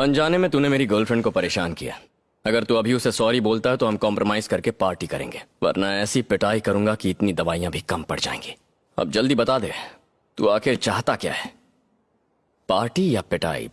अनजाने में तूने मेरी गर्लफ्रेंड को परेशान किया। अगर तू अभी उसे सॉरी बोलता है तो हम कॉम्प्रोमाइज करके पार्टी करेंगे। वरना ऐसी पिटाई करूँगा कि इतनी दवाइयाँ भी कम पड़ जाएँगी। अब जल्दी बता दे, तू आखिर चाहता क्या है? पार्टी या पिटाई?